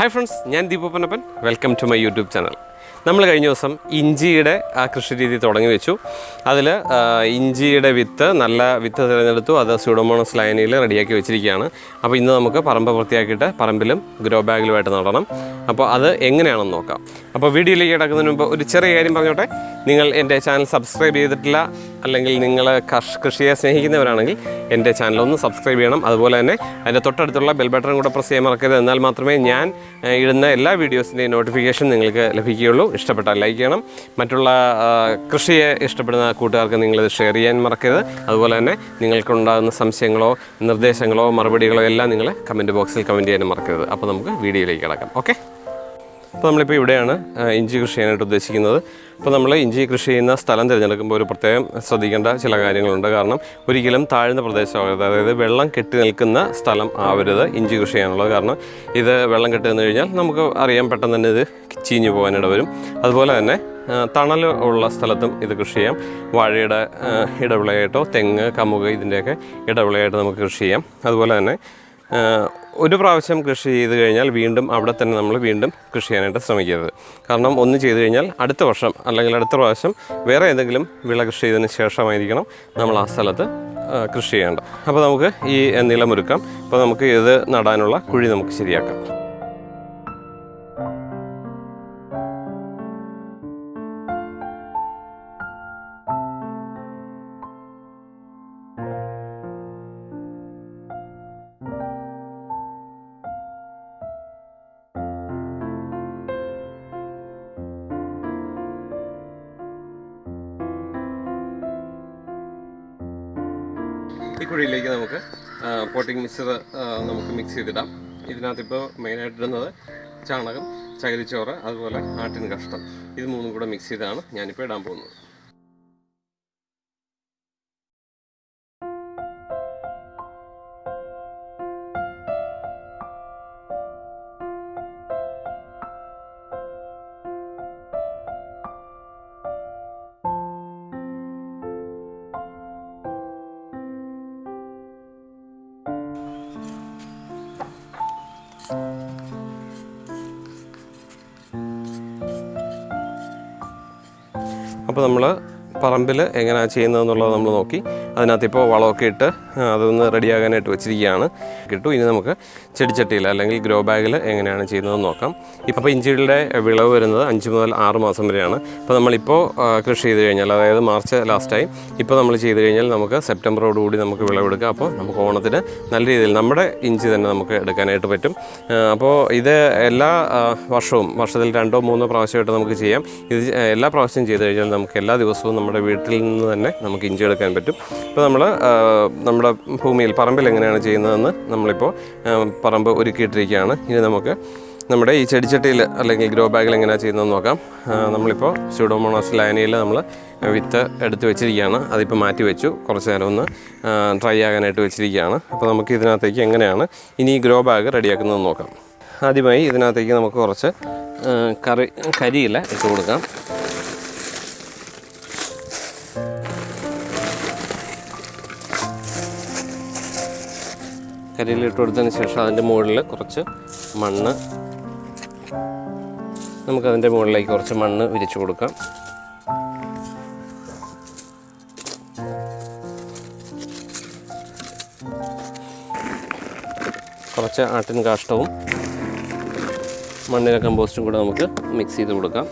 Hi friends ഞാൻ ദീപപ്പനപ്പൻ welcome to my YouTube channel നമ്മൾ കഴിഞ്ഞ ദിവസം ഇഞ്ചിയുടെ ആ കൃഷി രീതി തുടങ്ങി വെച്ചു. അതിൽ ഇഞ്ചിയുടെ വിത്ത് നല്ല വിത്ത് തിരഞ്ഞെടുത്തു. അത് സ്യൂഡോമോണസ് ലൈനിൽ റെഡിയാക്കി വെച്ചിരിക്കുകയാണ്. അപ്പോൾ ഇന്ന് നമുക്ക് പറമ്പ് വൃത്തിയാക്കിയിട്ട് പറമ്പിലും ഗ്രോ ബാഗിലുമായിട്ട് നടണം. അപ്പോൾ അത് എങ്ങനെയാണെന്ന് നോക്കാം. അപ്പോൾ വീഡിയോയിലേക്ക് കിടക്കുന്നതിന് മുമ്പ് ഒരു ചെറിയ കാര്യം പറഞ്ഞോട്ടെ. നിങ്ങൾ എന്റെ ചാനൽ സബ്സ്ക്രൈബ് ചെയ്തിട്ടില്ല അല്ലെങ്കിൽ നിങ്ങൾ കൃഷിയെ സ്നേഹിക്കുന്നവരാണെങ്കിൽ എന്റെ ചാനൽ ഒന്ന് സബ്സ്ക്രൈബ് ചെയ്യണം. അതുപോലെ തന്നെ അതിന്റെ തൊട്ടടുത്തുള്ള ബെൽ ബട്ടൺ കൂടെ പ്രസ് ചെയ്യാൻ മറക്കരുത്. എന്നാൽ മാത്രമേ ഞാൻ ഇടുന്ന എല്ലാ വീഡിയോസിന്റെയും നോട്ടിഫിക്കേഷൻ നിങ്ങൾക്ക് ലഭിക്കുകയുള്ളൂ. ഇഷ്ടപ്പെട്ടാൽ ലൈക്ക് ചെയ്യണം. മറ്റുള്ള കൃഷിയെ ഇഷ്ടപ്പെടുന്ന കൂട്ടുകാർക്ക് നിങ്ങളിത് ഷെയർ ചെയ്യാൻ മറക്കരുത്. അതുപോലെ തന്നെ നിങ്ങൾക്കുണ്ടാകുന്ന സംശയങ്ങളോ നിർദ്ദേശങ്ങളോ മറുപടികളോ എല്ലാം നിങ്ങൾ കമന്റ് ബോക്സിൽ കമന്റ് ചെയ്യാനും മറക്കരുത്. അപ്പോൾ നമുക്ക് വീഡിയോയിലേക്ക് കിടക്കാം. ഓക്കെ അപ്പോൾ നമ്മളിപ്പോൾ ഇവിടെയാണ് ഇഞ്ചി കൃഷി ചെയ്യാനായിട്ട് ഉദ്ദേശിക്കുന്നത്. അപ്പോൾ നമ്മൾ ഇഞ്ചി കൃഷി ചെയ്യുന്ന സ്ഥലം തിരഞ്ഞെടുക്കുമ്പോൾ ഒരു പ്രത്യേകം ശ്രദ്ധിക്കേണ്ട ചില കാര്യങ്ങളുണ്ട്. കാരണം ഒരിക്കലും താഴ്ന്ന പ്രദേശമാകരുത്. അതായത് വെള്ളം കെട്ടി നിൽക്കുന്ന സ്ഥലം ആവരുത് ഇഞ്ചി കൃഷി ചെയ്യാനുള്ളത്. കാരണം ഇത് വെള്ളം കെട്ടി നിന്ന് കഴിഞ്ഞാൽ നമുക്ക് അറിയാം പെട്ടെന്ന് തന്നെ ഇത് ചീഞ്ഞു പോകാനിട വരും. അതുപോലെ തന്നെ തണൽ ഉള്ള സ്ഥലത്തും ഇത് കൃഷി ചെയ്യാം. വാഴയുടെ ഇടവിളയായിട്ടോ തെങ്ങ് കമുക് ഇതിന്റെയൊക്കെ ഇടവിളയായിട്ട് നമുക്ക് കൃഷി ചെയ്യാം. അതുപോലെ തന്നെ ഒരു പ്രാവശ്യം കൃഷി ചെയ്ത് കഴിഞ്ഞാൽ വീണ്ടും അവിടെ തന്നെ നമ്മൾ വീണ്ടും കൃഷി ചെയ്യാനായിട്ട് ശ്രമിക്കരുത്. കാരണം ഒന്ന് ചെയ്തു കഴിഞ്ഞാൽ അടുത്ത വർഷം അല്ലെങ്കിൽ അടുത്ത പ്രാവശ്യം വേറെ ഏതെങ്കിലും വിള കൃഷി ചെയ്തതിന് ശേഷമായിരിക്കണം നമ്മൾ ആ സ്ഥലത്ത് കൃഷി ചെയ്യേണ്ടത്. അപ്പോൾ നമുക്ക് ഈ നിലമൊരുക്കാം അപ്പോൾ നമുക്ക് ഇത് നടാനുള്ള കുഴി നമുക്ക് ശരിയാക്കാം. ഈ കുഴിയിലേക്ക് നമുക്ക് പോട്ടിംഗ് മിക്സർ നമുക്ക് മിക്സ് ചെയ്തിടാം. ഇതിനകത്തിപ്പോൾ മെയിനായിട്ടിടുന്നത് ചാണകം ചകിരിച്ചോറ് അതുപോലെ ആട്ടിൻ കഷ്ടം ഇത് മൂന്നും കൂടെ മിക്സ് ചെയ്താണ് ഞാനിപ്പോൾ ഇടാൻ പോകുന്നത്. അപ്പോൾ നമ്മൾ പറമ്പിൽ എങ്ങനെയാണ് ചെയ്യുന്നതെന്നുള്ളത് നമ്മൾ നോക്കി. അതിനകത്ത് ഇപ്പോൾ വളമൊക്കെ ഇട്ട് അതൊന്ന് റെഡിയാകാനായിട്ട് വെച്ചിരിക്കുകയാണ്. കിട്ടും. ഇനി നമുക്ക് ചെടിച്ചട്ടിയിൽ അല്ലെങ്കിൽ ഗ്രോ ബാഗിൽ എങ്ങനെയാണ് ചെയ്യുന്നതെന്ന് നോക്കാം. ഇപ്പോൾ ഇഞ്ചിയുടെ വിളവ് വരുന്നത് അഞ്ച് മുതൽ ആറ് മാസം വരെയാണ്. അപ്പോൾ നമ്മളിപ്പോൾ കൃഷി ചെയ്ത് കഴിഞ്ഞാൽ അതായത് മാർച്ച് ലാസ്റ്റായി ഇപ്പോൾ നമ്മൾ ചെയ്ത് കഴിഞ്ഞാൽ നമുക്ക് സെപ്റ്റംബറോടുകൂടി നമുക്ക് വിളവെടുക്കാം. അപ്പോൾ നമുക്ക് ഓണത്തിന് നല്ല രീതിയിൽ നമ്മുടെ ഇഞ്ചി തന്നെ നമുക്ക് എടുക്കാനായിട്ട് പറ്റും. അപ്പോൾ ഇത് എല്ലാ വർഷവും വർഷത്തിൽ രണ്ടോ മൂന്നോ പ്രാവശ്യമായിട്ട് നമുക്ക് ചെയ്യാം. ഇത് എല്ലാ പ്രാവശ്യം ചെയ്ത് കഴിഞ്ഞാൽ നമുക്ക് എല്ലാ ദിവസവും നമ്മുടെ വീട്ടിൽ നിന്ന് തന്നെ നമുക്ക് ഇഞ്ചി എടുക്കാൻ പറ്റും. ഇപ്പോൾ നമ്മൾ നമ്മുടെ ഭൂമിയിൽ പറമ്പിൽ എങ്ങനെയാണ് ചെയ്യുന്നതെന്ന് നമ്മളിപ്പോൾ പറമ്പ് ഒരുക്കിയിട്ടിരിക്കുകയാണ്. ഇനി നമുക്ക് നമ്മുടെ ഈ ചെടിച്ചട്ടിയിൽ അല്ലെങ്കിൽ ഗ്രോ ബാഗിൽ എങ്ങനെയാണ് ചെയ്യുന്നതെന്ന് നോക്കാം. നമ്മളിപ്പോൾ സ്യൂഡോമോണോസ് ലാനിയിൽ നമ്മൾ വിത്ത് എടുത്ത് വെച്ചിരിക്കുകയാണ്. അതിപ്പോൾ മാറ്റി വെച്ചു. കുറച്ച് നേരം ഒന്ന് ഡ്രൈ ആകാനായിട്ട് വെച്ചിരിക്കുകയാണ്. അപ്പോൾ നമുക്ക് ഇതിനകത്തേക്ക് എങ്ങനെയാണ് ഇനി ഈ ഗ്രോ ബാഗ് റെഡിയാക്കുന്നതെന്ന് നോക്കാം. ആദ്യമായി ഇതിനകത്തേക്ക് നമുക്ക് കുറച്ച് കറി കരിയില ഇട്ട് കൊടുക്കാം. കരിയിൽ ഇട്ട് കൊടുത്തതിന് ശേഷം അതിന്റെ മുകളിൽ കുറച്ച് മണ്ണ് നമുക്കതിന്റെ മുകളിലേക്ക് കുറച്ച് മണ്ണ് വിരിച്ചു കൊടുക്കാം. കുറച്ച് ആട്ടിൻ കാഷ്ടവും മണ്ണിര കമ്പോസ്റ്റും കൂടെ നമുക്ക് മിക്സ് ചെയ്ത് കൊടുക്കാം.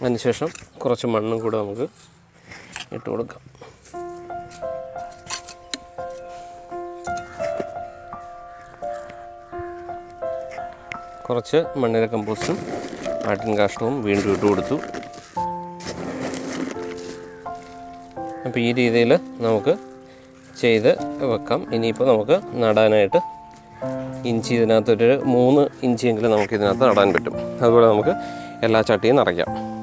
അതിനുശേഷം കുറച്ച് മണ്ണും കൂടെ നമുക്ക് ഇട്ട് കൊടുക്കാം. കുറച്ച് മണ്ണിര കമ്പോസ്റ്റും ആട്ടിൻ കാഷ്ടവും വീണ്ടും ഇട്ട് കൊടുത്തു. അപ്പോൾ ഈ രീതിയിൽ നമുക്ക് ചെയ്ത് വെക്കാം. ഇനിയിപ്പോൾ നമുക്ക് നടാനായിട്ട് ഇഞ്ചി ഇതിനകത്തൊരു മൂന്ന് ഇഞ്ചിയെങ്കിലും നമുക്ക് ഇതിനകത്ത് നടാൻ പറ്റും. അതുപോലെ നമുക്ക് എല്ലാ ചട്ടിയും നിറയ്ക്കാം.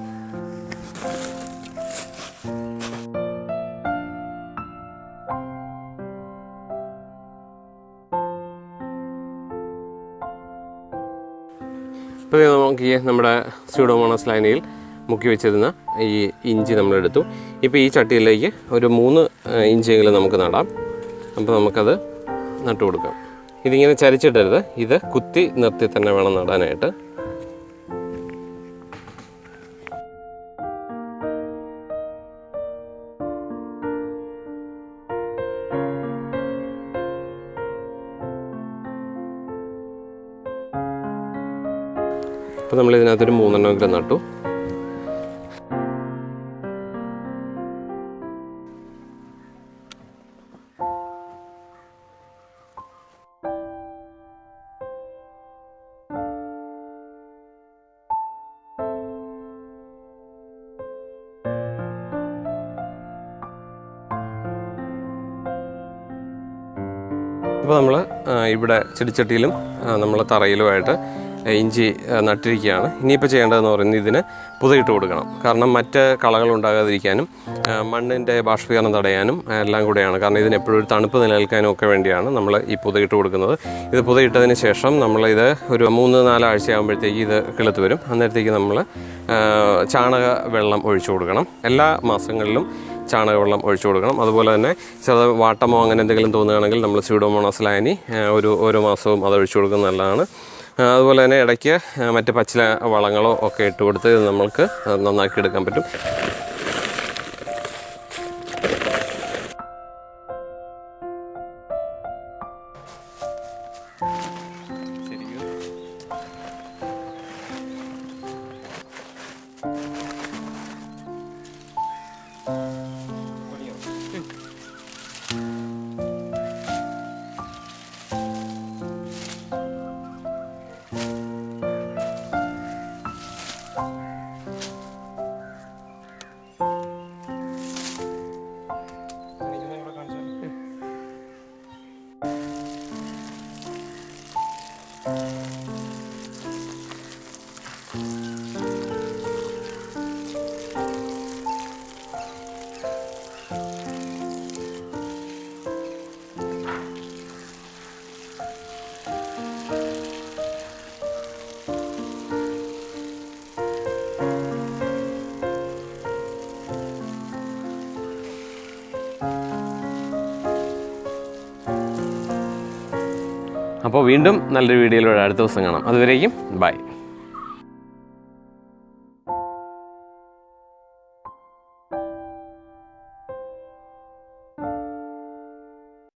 ഇപ്പോൾ നോക്കി നമ്മുടെ സ്യൂഡോമോണസ് ലൈനയിൽ മുക്കി വെച്ചിരുന്ന ഈ ഇഞ്ചി നമ്മളെടുത്തു ഇപ്പോൾ ഈ ചട്ടിയിലേക്ക് ഒരു മൂന്ന് ഇഞ്ചെങ്കിലും നമുക്ക് നടാം. അപ്പോൾ നമുക്കത് നട്ടു കൊടുക്കാം ഇതിങ്ങനെ ചരിച്ചിട്ടരുത്. ഇത് കുത്തി നിർത്തി തന്നെ വേണം നടാനായിട്ട്. അപ്പോൾ നമ്മൾ ഇതിനകത്തൊരു മൂന്നെണ്ണമെങ്കിലും നട്ടു. അപ്പോൾ നമ്മൾ ഇവിടെ ചെടിച്ചട്ടിയിലും നമ്മൾ തറയിലുമായിട്ട് ഇഞ്ചി നട്ടിരിക്കുകയാണ്. ഇനിയിപ്പോൾ ചെയ്യേണ്ടതെന്ന് പറയുന്നത് ഇതിന് പുതയിട്ട് കൊടുക്കണം. കാരണം മറ്റ് കളകൾ ഉണ്ടാകാതിരിക്കാനും മണ്ണിന്റെ ബാഷ്പീകരണം തടയാനും എല്ലാം കൂടെയാണ്. കാരണം ഇതിന് എപ്പോഴും ഒരു തണുപ്പ് നിലനിൽക്കാനും ഒക്കെ വേണ്ടിയാണ് നമ്മൾ ഈ പുതയിട്ട് കൊടുക്കുന്നത്. ഇത് പുതയിട്ടതിന് ശേഷം നമ്മളിത് ഒരു മൂന്ന് നാലാഴ്ച ആകുമ്പോഴത്തേക്ക് ഇത് കിളുത്ത് വരും. അന്നേരത്തേക്ക് നമ്മൾ ചാണക വെള്ളം ഒഴിച്ചു കൊടുക്കണം. എല്ലാ മാസങ്ങളിലും ചാണകവെള്ളം ഒഴിച്ചു കൊടുക്കണം. അതുപോലെ തന്നെ ചില വാട്ടമോ അങ്ങനെ എന്തെങ്കിലും തോന്നുകയാണെങ്കിൽ നമ്മൾ സ്യൂഡോമോണസ് ലാനി ഒരു ഓരോ മാസവും അത് ഒഴിച്ചു കൊടുക്കുന്നത് നല്ലതാണ്. അതുപോലെ തന്നെ ഇടയ്ക്ക് മറ്റ് പച്ചില വളങ്ങളോ ഒക്കെ ഇട്ട് കൊടുത്ത് നമ്മൾക്ക് നന്നാക്കി എടുക്കാൻ പറ്റും. അപ്പോൾ വീണ്ടും നല്ലൊരു വീഡിയോയിലൂടെ അടുത്ത ദിവസം കാണാം. അതുവരേക്കും ബൈ.